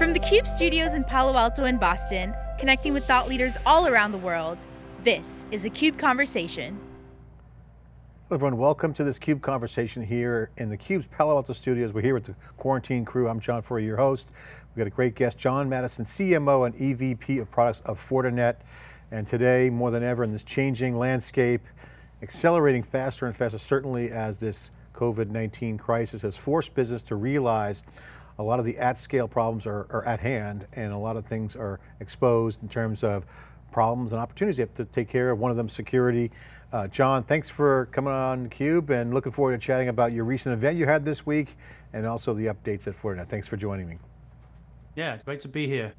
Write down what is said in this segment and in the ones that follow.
From the CUBE studios in Palo Alto and Boston, connecting with thought leaders all around the world, this is a CUBE Conversation. Hello everyone, welcome to this CUBE conversation here in the CUBE's Palo Alto studios. We're here with the quarantine crew. I'm John Furrier, your host. We've got a great guest, John Maddison, CMO and EVP of products of Fortinet. And today, more than ever in this changing landscape, accelerating faster and faster, certainly as this COVID-19 crisis has forced business to realize a lot of the at-scale problems are, are, at hand and a lot of things are exposed in terms of problems and opportunities you have to take care of. One of them security. Uh, John, thanks for coming on CUBE and looking forward to chatting about your recent event you had this week and also the updates at Fortinet. Thanks for joining me. Yeah, great to be here.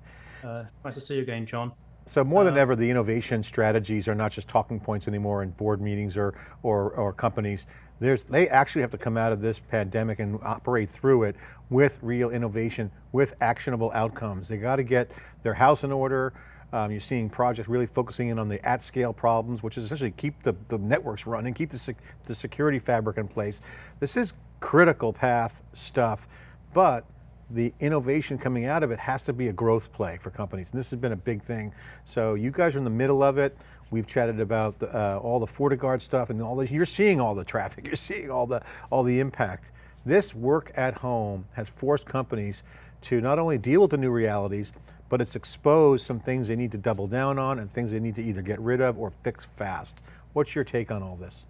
Uh, nice to see you again, John. So more than ever, the innovation strategies are not just talking points anymore in board meetings or, or, or companies. There's, they actually have to come out of this pandemic and operate through it with real innovation, with actionable outcomes. They got to get their house in order. Um, you're seeing projects really focusing in on the at-scale problems, which is essentially keep the, the networks running, keep the, sec the security fabric in place. This is critical path stuff, but the innovation coming out of it has to be a growth play for companies. And this has been a big thing. So you guys are in the middle of it. We've chatted about the, uh, all the FortiGuard stuff and all this. You're seeing all the traffic. You're seeing all the, all the impact. This work at home has forced companies to not only deal with the new realities, but it's exposed some things they need to double down on and things they need to either get rid of or fix fast. What's your take on all this?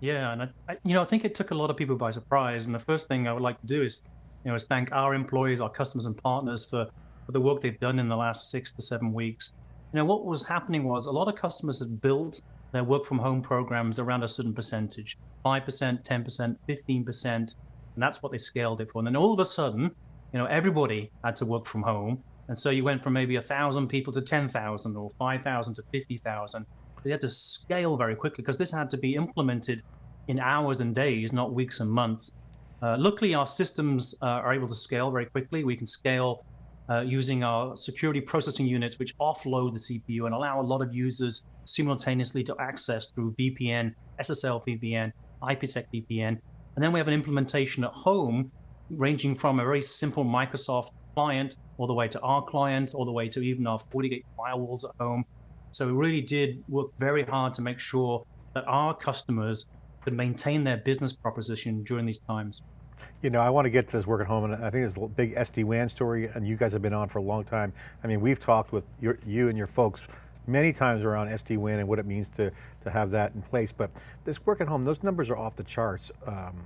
Yeah, and I, you know, I think it took a lot of people by surprise. And the first thing I would like to do is you know, is thank our employees, our customers and partners for, for the work they've done in the last six to seven weeks. You know, what was happening was a lot of customers had built their work from home programs around a certain percentage, 5%, 10%, 15%, and that's what they scaled it for. And then all of a sudden, you know, everybody had to work from home. And so you went from maybe a thousand people to 10,000 or 5,000 to 50,000. They had to scale very quickly because this had to be implemented in hours and days, not weeks and months. Uh, luckily, our systems uh, are able to scale very quickly. We can scale uh, using our security processing units, which offload the CPU and allow a lot of users simultaneously to access through VPN, SSL VPN, IPsec VPN. And then we have an implementation at home, ranging from a very simple Microsoft client all the way to our client, all the way to even our FortiGate firewalls at home. So we really did work very hard to make sure that our customers could maintain their business proposition during these times. You know, I want to get to this work at home, and I think there's a big SD-WAN story, and you guys have been on for a long time. I mean, we've talked with your, you and your folks many times around SD-WAN and what it means to, to have that in place, but this work at home, those numbers are off the charts. Um,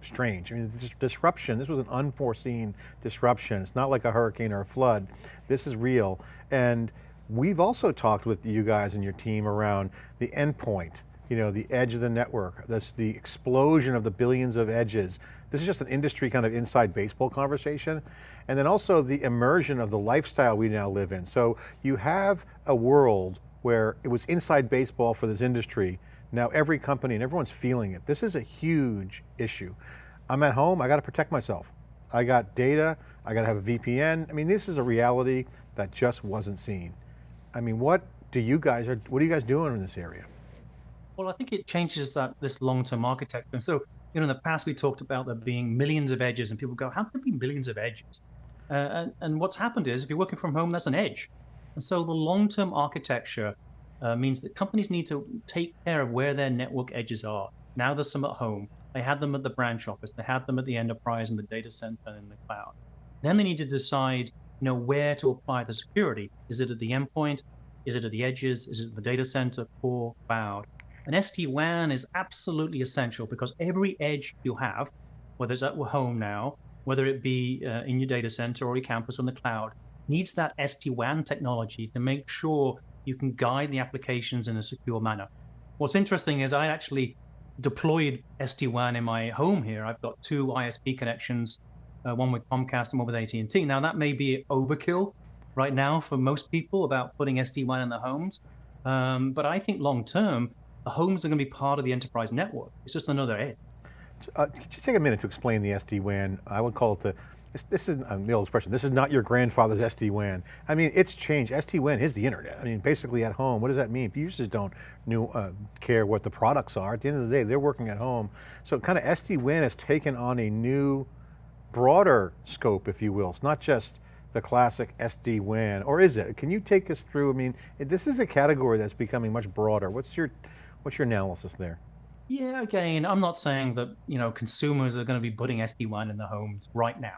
strange. I mean, this disruption, this was an unforeseen disruption. It's not like a hurricane or a flood. This is real. And we've also talked with you guys and your team around the endpoint you know, the edge of the network, that's the explosion of the billions of edges. This is just an industry kind of inside baseball conversation. And then also the immersion of the lifestyle we now live in. So you have a world where it was inside baseball for this industry. Now every company and everyone's feeling it. This is a huge issue. I'm at home, I got to protect myself. I got data, I got to have a VPN. I mean, this is a reality that just wasn't seen. I mean, what do you guys, are, what are you guys doing in this area? Well, I think it changes that this long-term architecture. And so, you know, in the past we talked about there being millions of edges, and people go, "How can there be millions of edges?" Uh, and, and, what's happened is, if you're working from home, that's an edge. And so, the long-term architecture uh, means that companies need to take care of where their network edges are. Now there's some at home. They had them at the branch office. They had them at the enterprise and the data center and in the cloud. Then they need to decide, you know, where to apply the security. Is it at the endpoint? Is it at the edges? Is it the data center, core, cloud? An SD-WAN is absolutely essential because every edge you have, whether it's at home now, whether it be uh, in your data center or your campus on the cloud, needs that SD-WAN technology to make sure you can guide the applications in a secure manner. What's interesting is I actually deployed SD-WAN in my home here. I've got two ISP connections, uh, one with Comcast and one with AT&T. Now that may be overkill right now for most people about putting SD-WAN in their homes. Um, but I think long term, the homes are going to be part of the enterprise network. It's just another edge. Uh, could you take a minute to explain the SD-WAN? I would call it the, this, this is um, the old expression, this is not your grandfather's SD-WAN. I mean, it's changed. SD-WAN is the internet. I mean, basically at home, what does that mean? Users don't uh, care what the products are. At the end of the day, they're working at home. So kind of SD-WAN has taken on a new, broader scope, if you will. It's not just the classic SD-WAN, or is it? Can you take us through, I mean, this is a category that's becoming much broader. What's your, what's your analysis there? Yeah, again, I'm not saying that, you know, consumers are going to be putting SD-WAN in their homes right now.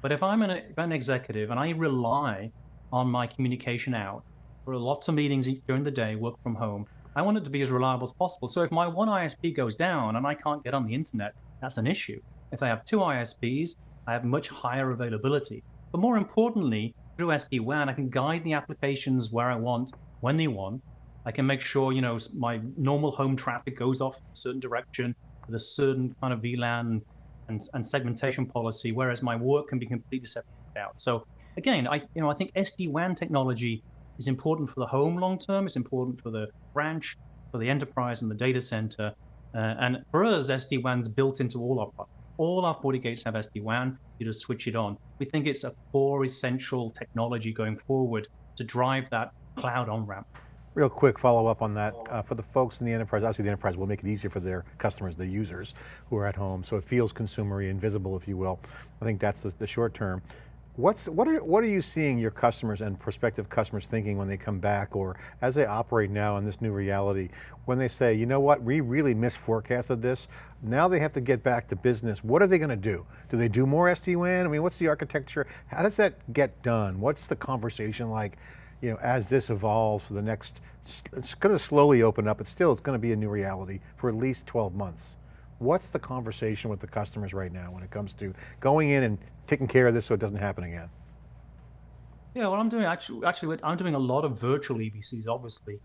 But if I'm, an, if an executive and I rely on my communication out for lots of meetings during the day, work from home, I want it to be as reliable as possible. So if my one ISP goes down and I can't get on the internet, that's an issue. If I have two ISPs, I have much higher availability. But more importantly, through SD-WAN, I can guide the applications where I want, when they want. I can make sure, you know, my normal home traffic goes off in a certain direction with a certain kind of VLAN and, and segmentation policy, whereas my work can be completely separated out. So again, I, you know, I think SD-WAN technology is important for the home long term. It's important for the branch, for the enterprise and the data center. Uh, and for us, SD-WAN's built into all our products. All our FortiGates have SD-WAN. You just switch it on. We think it's a core essential technology going forward to drive that cloud on-ramp. Real quick follow up on that. Uh, for the folks in the enterprise, obviously the enterprise will make it easier for their customers, the users who are at home, so it feels consumery, invisible if you will. I think that's the, the short term. What's, what, are, what are you seeing your customers and prospective customers thinking when they come back or as they operate now in this new reality, when they say, you know what, we really misforecasted this, now they have to get back to business, what are they going to do? Do they do more SD-WAN? I mean, what's the architecture? How does that get done? What's the conversation like, you know, as this evolves for the next, it's going to slowly open up, but still it's going to be a new reality for at least 12 months. What's the conversation with the customers right now when it comes to going in and taking care of this so it doesn't happen again? Yeah, well, I'm doing actually, actually, I'm doing a lot of virtual EBCs, obviously.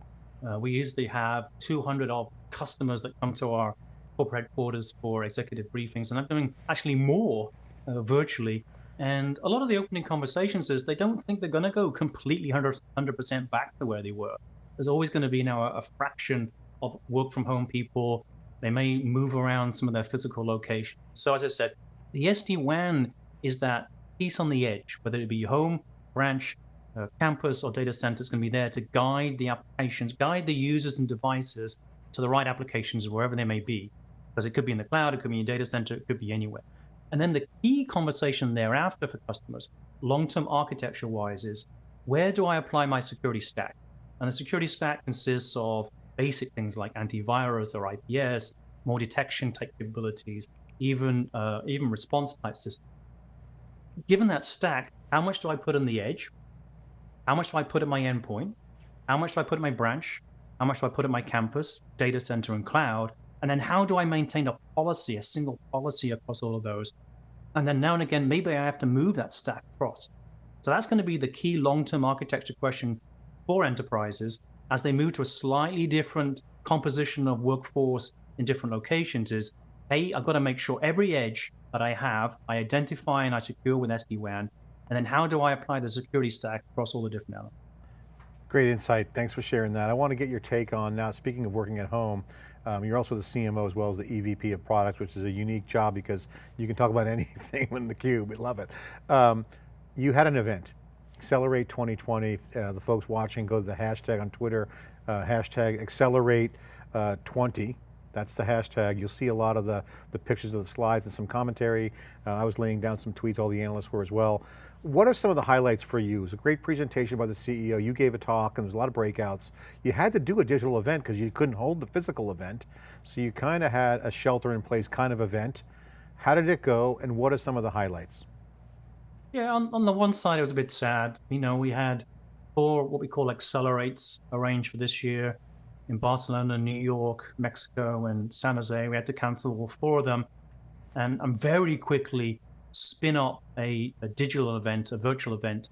Uh, we usually have 200 of customers that come to our corporate headquarters for executive briefings, and I'm doing actually more uh, virtually. And a lot of the opening conversations is they don't think they're going to go completely 100% back to where they were. There's always going to be now a, a fraction of work from home people they may move around some of their physical locations. So as I said, the SD-WAN is that piece on the edge, whether it be your home, branch, uh, campus, or data center is going to be there to guide the applications, guide the users and devices to the right applications wherever they may be. Because it could be in the cloud, it could be in a data center, it could be anywhere. And then the key conversation thereafter for customers, long-term architecture-wise, is where do I apply my security stack? And the security stack consists of basic things like antivirus or IPS, more detection type capabilities, even uh, even response type systems. Given that stack, how much do I put on the edge? How much do I put at my endpoint? How much do I put at my branch? How much do I put at my campus, data center, and cloud? And then how do I maintain a policy, a single policy across all of those? And then now and again, maybe I have to move that stack across. So that's going to be the key long-term architecture question for enterprises as they move to a slightly different composition of workforce in different locations is, hey, I've got to make sure every edge that I have, I identify and I secure with SD-WAN, and then how do I apply the security stack across all the different elements? Great insight, thanks for sharing that. I want to get your take on now, speaking of working at home, um, you're also the CMO as well as the EVP of products, which is a unique job because you can talk about anything in the cube, we love it. Um, you had an event, Accelerate 2020, uh, the folks watching, go to the hashtag on Twitter, uh, hashtag Accelerate uh, 20. That's the hashtag. You'll see a lot of the, the pictures of the slides and some commentary. Uh, I was laying down some tweets, all the analysts were as well. What are some of the highlights for you? It was a great presentation by the CEO. You gave a talk and there was a lot of breakouts. You had to do a digital event because you couldn't hold the physical event. So you kind of had a shelter in place kind of event. How did it go and what are some of the highlights? Yeah, on, on the one side, it was a bit sad. You know, we had four what we call accelerates arranged for this year in Barcelona, New York, Mexico, and San Jose. We had to cancel all four of them. And, and very quickly spin up a, a digital event, a virtual event.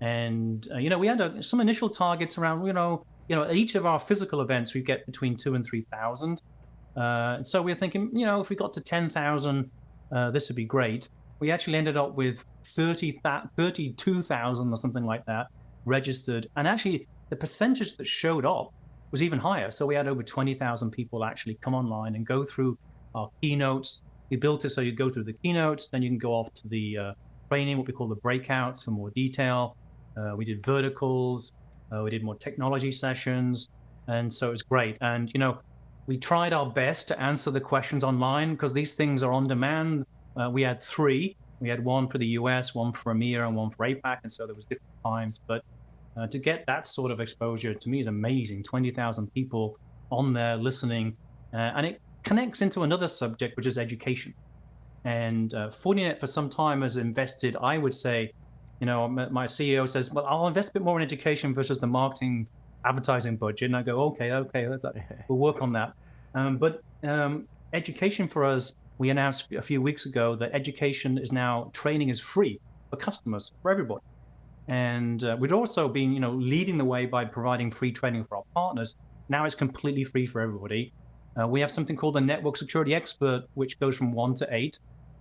And, uh, you know, we had a, some initial targets around, you know, you know, each of our physical events, we get between two and 3,000. Uh, and so we we're thinking, you know, if we got to 10,000, uh, this would be great we actually ended up with 30, 32,000 or something like that registered. And actually, the percentage that showed up was even higher. So we had over 20,000 people actually come online and go through our keynotes. We built it so you go through the keynotes, then you can go off to the uh, training, what we call the breakouts for more detail. Uh, we did verticals, uh, we did more technology sessions. And so it was great. And, you know, we tried our best to answer the questions online because these things are on demand uh, we had three. We had one for the US, one for EMEA, and one for APAC, and so there was different times. But uh, to get that sort of exposure to me is amazing. Twenty thousand people on there listening, uh, and it connects into another subject, which is education. And uh, Fortinet for some time has invested, I would say, you know, my CEO says, well, I'll invest a bit more in education versus the marketing advertising budget. And I go, okay, okay, we'll work on that. Um, but um, education for us, we announced a few weeks ago that education is now, training is free for customers, for everybody. And uh, we'd also been, you know, leading the way by providing free training for our partners. Now it's completely free for everybody. Uh, we have something called the Network Security Expert, which goes from one to eight.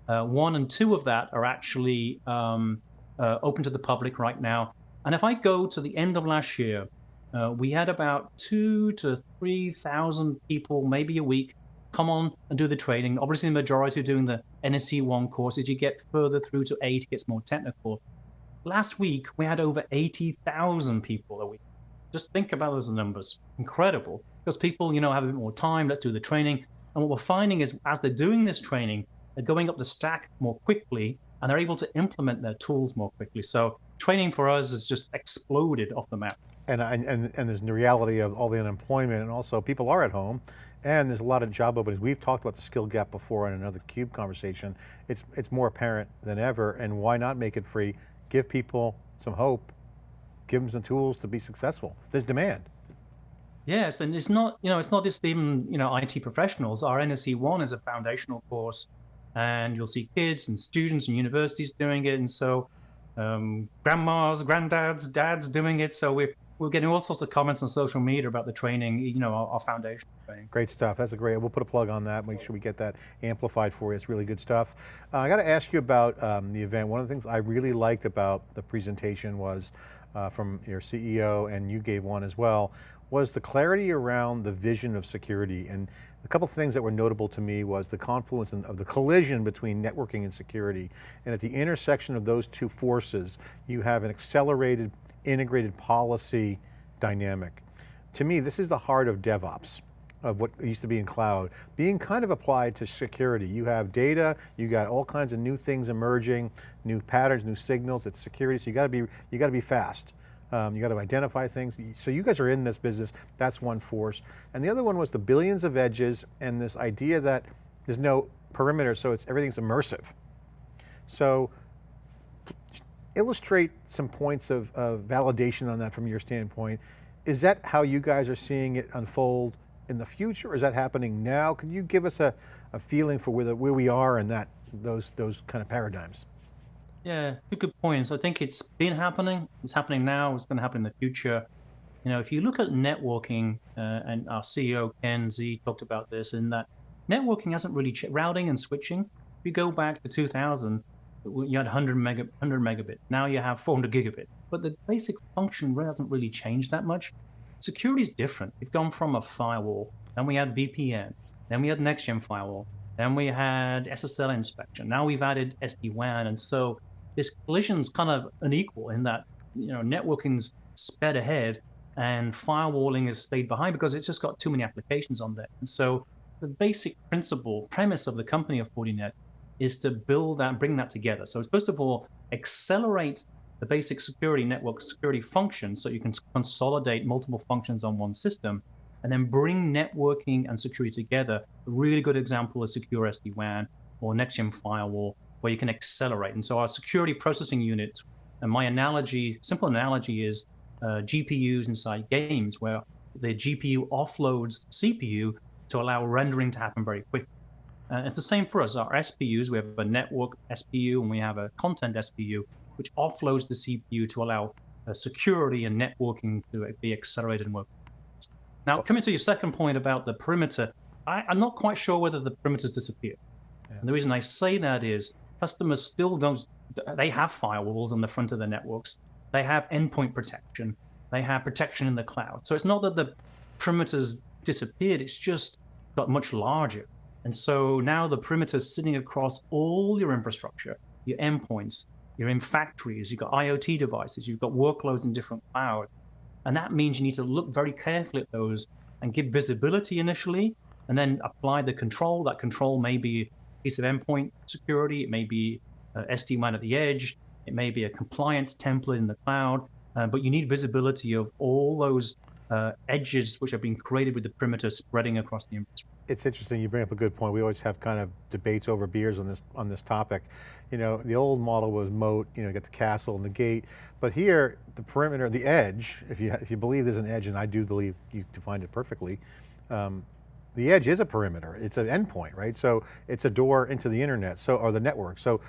Uh, one and two of that are actually um, uh, open to the public right now. And if I go to the end of last year, uh, we had about two to 3,000 people, maybe a week, come on and do the training. Obviously, the majority are doing the NSE 1 course. As you get further through to 8, it gets more technical. Last week, we had over 80,000 people a week. Just think about those numbers. Incredible. Because people, you know, have a bit more time. Let's do the training. And what we're finding is as they're doing this training, they're going up the stack more quickly and they're able to implement their tools more quickly. So training for us has just exploded off the map. And, and, and there's the reality of all the unemployment and also people are at home and there's a lot of job openings. We've talked about the skill gap before in another CUBE conversation. It's, it's more apparent than ever and why not make it free? Give people some hope, give them some tools to be successful. There's demand. Yes, and it's not, you know, it's not just even, you know, IT professionals. Our NSE 1 is a foundational course and you'll see kids and students and universities doing it. And so um, grandmas, granddads, dads doing it. So we're, we're getting all sorts of comments on social media about the training, you know, our, our foundation training. Great stuff. That's a great, we'll put a plug on that, make sure we get that amplified for you. It's really good stuff. Uh, I got to ask you about um, the event. One of the things I really liked about the presentation was uh, from your CEO, and you gave one as well, was the clarity around the vision of security. And a couple things that were notable to me was the confluence of the collision between networking and security. And at the intersection of those two forces, you have an accelerated, integrated policy dynamic. To me, this is the heart of DevOps of what used to be in cloud, being kind of applied to security. You have data, you got all kinds of new things emerging, new patterns, new signals, it's security, so you got to be, you got to be fast. Um, you got to identify things. So you guys are in this business, that's one force. And the other one was the billions of edges and this idea that there's no perimeter, so it's everything's immersive. So illustrate some points of, of validation on that from your standpoint. Is that how you guys are seeing it unfold in the future? Or is that happening now? Can you give us a, a feeling for where, the, where we are in that, those, those kind of paradigms? Yeah, two good points. I think it's been happening. It's happening now. It's going to happen in the future. You know, if you look at networking, uh, and our CEO Ken Xie talked about this, in that networking hasn't really routing and switching. If you go back to 2000, you had 100 mega 100 megabit. Now you have 400 gigabit. But the basic function hasn't really changed that much. Security is different. We've gone from a firewall, then we had VPN, then we had next gen firewall, then we had SSL inspection. Now we've added SD WAN, and so this collision's kind of unequal in that you know networking's sped ahead and firewalling has stayed behind because it's just got too many applications on there. And so the basic principle, premise of the company of Fortinet is to build that, bring that together. So first of all, accelerate the basic security network security function so you can consolidate multiple functions on one system and then bring networking and security together. A really good example is secure SD-WAN or next-gen firewall where you can accelerate. And so our security processing unit, and my analogy, simple analogy is uh, GPUs inside games where the GPU offloads CPU to allow rendering to happen very quickly. Uh, it's the same for us. Our SPUs, we have a network SPU and we have a content SPU, which offloads the CPU to allow uh, security and networking to be accelerated and work. Now, coming to your second point about the perimeter, I, am not quite sure whether the perimeters disappear. Yeah. And the reason I say that is customers still don't, they have firewalls on the front of their networks. They have endpoint protection. They have protection in the cloud. So it's not that the perimeters disappeared, it's just got much larger. And so now the perimeter is sitting across all your infrastructure, your endpoints, you're in factories, you've got IoT devices, you've got workloads in different cloud. And that means you need to look very carefully at those and give visibility initially, and then apply the control. That control may be piece of endpoint security. It may be uh, SD-WAN at the edge, it may be a compliance template in the cloud, uh, but you need visibility of all those uh, edges which have been created with the perimeter spreading across the infrastructure. It's interesting, you bring up a good point. We always have kind of debates over beers on this on this topic. You know, the old model was moat, you know, get the castle and the gate, but here, the perimeter, the edge, if you, if you believe there's an edge, and I do believe you defined it perfectly, um, the edge is a perimeter, it's an endpoint, right? So it's a door into the internet, so or the network. So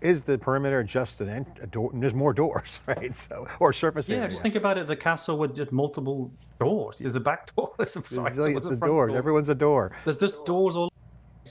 is the perimeter just an end, a door? There's more doors, right? So or surface yeah, area. just think about it. The castle with just multiple doors. There's a back door. There's a side door. It's There's a the front doors. door. Everyone's a door. There's just doors all,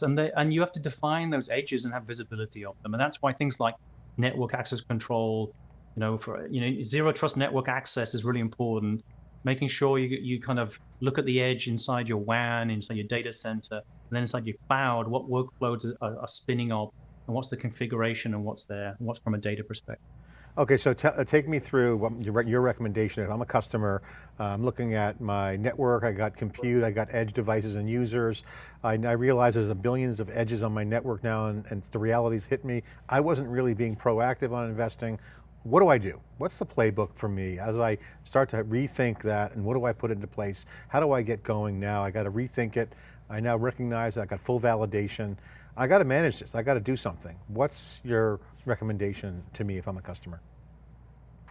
and they and you have to define those edges and have visibility of them. And that's why things like network access control, you know, for you know, zero trust network access is really important. Making sure you you kind of look at the edge inside your WAN, inside your data center, and then inside your cloud, what workloads are, are spinning up, and what's the configuration, and what's there, and what's from a data perspective. Okay, so uh, take me through your recommendation. If I'm a customer, uh, I'm looking at my network, I got compute, I got edge devices and users. I, I realize there's a billions of edges on my network now and, and the realities hit me. I wasn't really being proactive on investing. What do I do? What's the playbook for me as I start to rethink that and what do I put into place? How do I get going now? I got to rethink it. I now recognize I got full validation. I got to manage this, I got to do something. What's your recommendation to me if I'm a customer?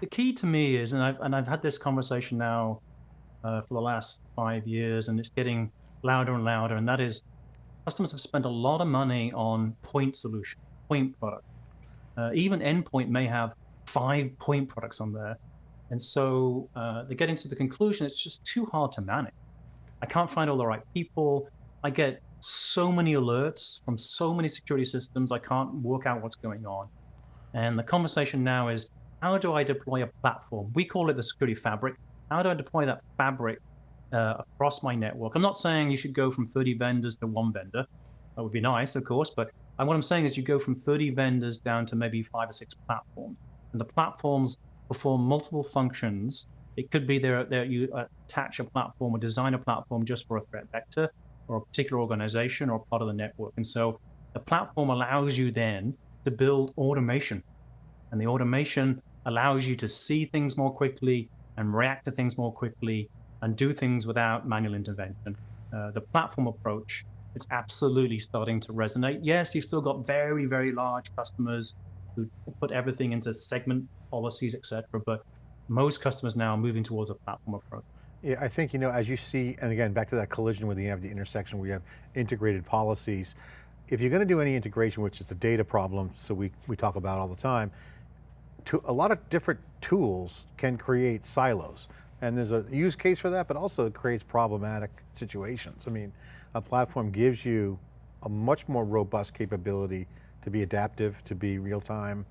the key to me is, and I've and I've had this conversation now uh, for the last five years, and it's getting louder and louder, and that is, customers have spent a lot of money on point solution, point product. Uh, even endpoint may have five point products on there, and so uh, they're getting to the conclusion it's just too hard to manage. I can't find all the right people. I get so many alerts from so many security systems. I can't work out what's going on. And the conversation now is how do I deploy a platform? We call it the security fabric. How do I deploy that fabric uh, across my network? I'm not saying you should go from 30 vendors to one vendor. That would be nice, of course, but what I'm saying is you go from 30 vendors down to maybe five or six platforms. And the platforms perform multiple functions. It could be there, there you attach a platform or design a platform just for a threat vector or a particular organization or part of the network. And so the platform allows you then to build automation. And the automation allows you to see things more quickly and react to things more quickly and do things without manual intervention. Uh, the platform approach, it's absolutely starting to resonate. Yes, you've still got very, very large customers who put everything into segment policies, etc. But most customers now are moving towards a platform approach. Yeah, I think, you know, as you see, and again, back to that collision where you have the intersection where you have integrated policies, if you're going to do any integration, which is the data problem, so we, we talk about all the time, to, a lot of different tools can create silos. And there's a use case for that, but also it creates problematic situations. I mean, a platform gives you a much more robust capability to be adaptive, to be real time,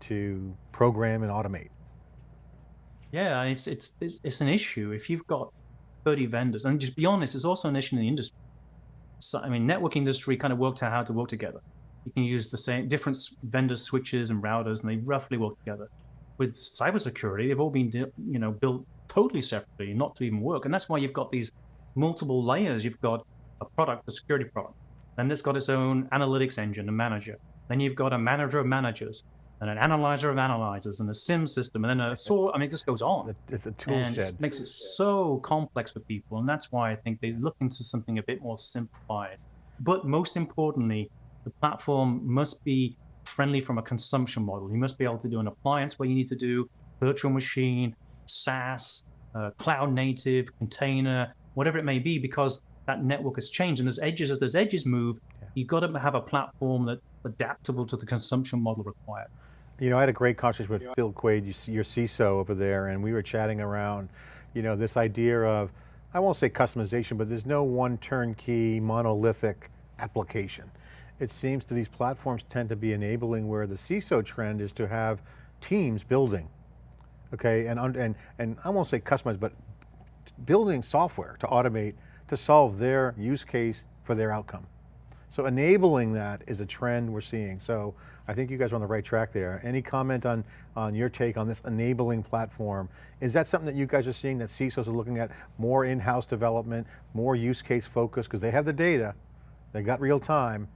to program and automate. Yeah, it's, it's, it's, it's an issue. If you've got 30 vendors, and just be honest, it's also an issue in the industry. So, I mean, network industry kind of worked out how to work together. You can use the same different vendor switches and routers, and they roughly work together. With cybersecurity, they've all been you know built totally separately, not to even work, and that's why you've got these multiple layers. You've got a product, a security product, then it's got its own analytics engine, a manager. Then you've got a manager of managers, and an analyzer of analyzers, and a SIEM system, and then a SOAR. I mean, it just goes on. It's a tool and shed. it makes it so complex for people, and that's why I think they look into something a bit more simplified. But most importantly, the platform must be friendly from a consumption model. You must be able to do an appliance where you need to do virtual machine, SaaS, uh, cloud native, container, whatever it may be, because that network has changed. And those edges, as those edges move, yeah. you've got to have a platform that's adaptable to the consumption model required. You know, I had a great conversation with Phil Quade, your CISO over there, and we were chatting around, you know, this idea of, I won't say customization, but there's no one turnkey monolithic application it seems that these platforms tend to be enabling where the CISO trend is to have teams building, okay, and, and, and I won't say customized, but building software to automate, to solve their use case for their outcome. So enabling that is a trend we're seeing. So I think you guys are on the right track there. Any comment on, on your take on this enabling platform? Is that something that you guys are seeing that CISOs are looking at more in-house development, more use case focus, because they have the data, they got real time,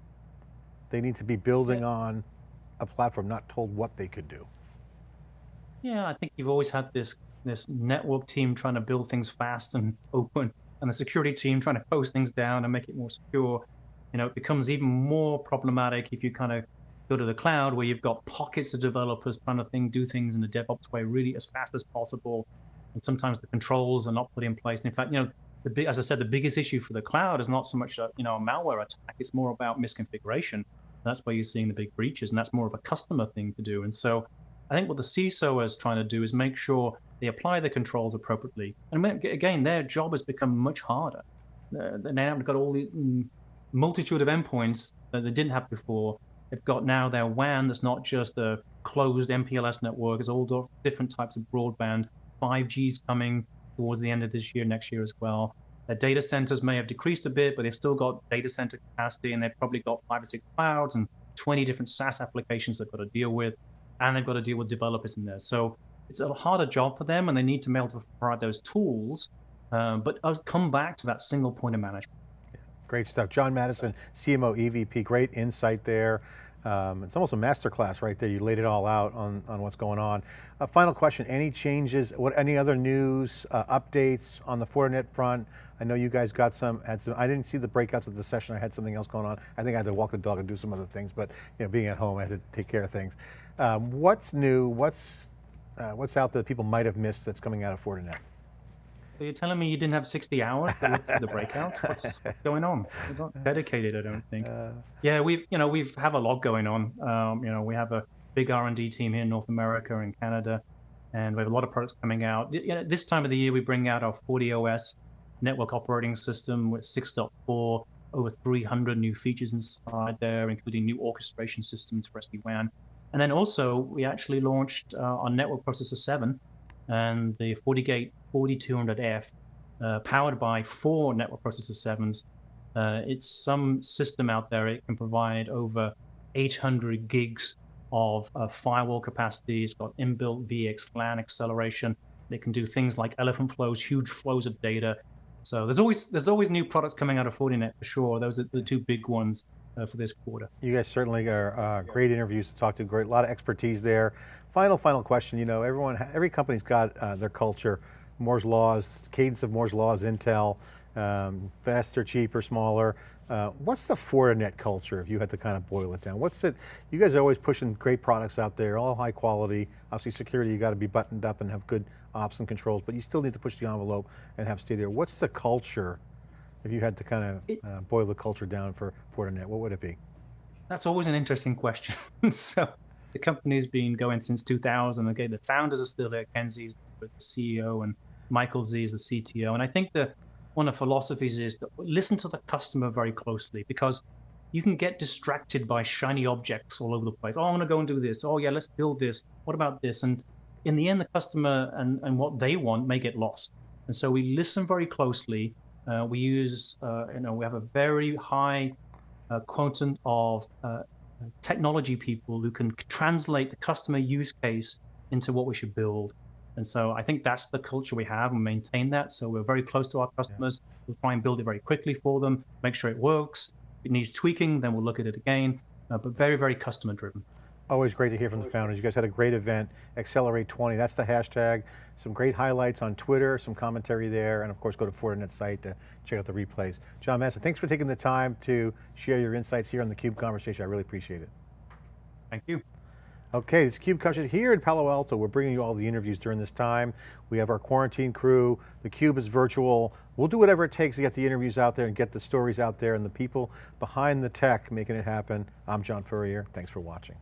they need to be building on a platform, not told what they could do? Yeah, I think you've always had this this network team trying to build things fast and open, and the security team trying to close things down and make it more secure. You know, it becomes even more problematic if you kind of go to the cloud where you've got pockets of developers trying to think, do things in the DevOps way really as fast as possible. And sometimes the controls are not put in place. And in fact, you know, the as I said, the biggest issue for the cloud is not so much a, you know a malware attack. It's more about misconfiguration. That's where you're seeing the big breaches, and that's more of a customer thing to do. And so, I think what the CISO is trying to do is make sure they apply the controls appropriately. And again, their job has become much harder. They now have got all the mm, multitude of endpoints that they didn't have before. They've got now their WAN that's not just a closed MPLS network, it's all different types of broadband. 5G's coming towards the end of this year, next year as well. Their data centers may have decreased a bit, but they've still got data center capacity and they've probably got five or six clouds and 20 different SaaS applications they've got to deal with. And they've got to deal with developers in there. So it's a harder job for them and they need to be able to provide those tools. Um, but I'll come back to that single point of management. Great stuff. John Maddison, CMO EVP, great insight there. Um, it's almost a masterclass right there. You laid it all out on, on what's going on. Uh, final question, any changes, what, any other news, uh, updates on the Fortinet front? I know you guys got some, had some, I didn't see the breakouts of the session. I had something else going on. I think I had to walk the dog and do some other things, but you know, being at home, I had to take care of things. Um, what's new, what's, uh, what's out there that people might have missed that's coming out of Fortinet? So you're telling me you didn't have 60 hours to look through the breakouts? What's, going on? You're not dedicated, I don't think. Uh, yeah, we've you know we've have a lot going on. Um, you know, we have a big R&D team here in North America and Canada, and we have a lot of products coming out. You know, this time of the year, we bring out our FortiOS network operating system with 6.4, over 300 new features inside there, including new orchestration systems for SD-WAN. And then also, we actually launched uh, our network processor 7 and the FortiGate 4200F, uh, powered by four network processor 7s. Uh, it's some system out there, it can provide over 800 gigs of uh, firewall capacity. It's got inbuilt VXLAN acceleration. It can do things like elephant flows, huge flows of data. So there's always there's always new products coming out of Fortinet for sure. Those are the two big ones uh, for this quarter. You guys certainly are uh, great interviews to talk to, great, a lot of expertise there. Final, final question, you know, everyone, every company's got uh, their culture, Moore's Laws, cadence of Moore's Laws, Intel, um, faster, cheaper, smaller. Uh, what's the Fortinet culture if you had to kind of boil it down? What's it, you guys are always pushing great products out there, all high quality. Obviously security, you got to be buttoned up and have good ops and controls, but you still need to push the envelope and have stay there. What's the culture if you had to kind of uh, boil the culture down for Fortinet, what would it be? That's always an interesting question. so the company's been going since 2000. Okay, the founders are still there. Ken Xie's the CEO and Michael Xie is the CTO. And I think that one of the philosophies is to listen to the customer very closely because you can get distracted by shiny objects all over the place. Oh, I'm going to go and do this. Oh, yeah, let's build this. What about this? And in the end, the customer and, and what they want may get lost. And so we listen very closely uh, we use, uh, you know, we have a very high uh, quotient of uh, technology people who can translate the customer use case into what we should build. And so I think that's the culture we have and maintain that. So we're very close to our customers. Yeah. We'll try and build it very quickly for them, make sure it works. If it needs tweaking, then we'll look at it again, uh, but very, very customer driven. Always great to hear from the founders. You guys had a great event, Accelerate 20, that's the hashtag. Some great highlights on Twitter, some commentary there, and of course go to Fortinet site to check out the replays. John Maddison, thanks for taking the time to share your insights here on the CUBE conversation. I really appreciate it. Thank you. Okay, it's CUBE conversation here in Palo Alto. We're bringing you all the interviews during this time. We have our quarantine crew. The CUBE is virtual. We'll do whatever it takes to get the interviews out there and get the stories out there and the people behind the tech making it happen. I'm John Furrier. Thanks for watching.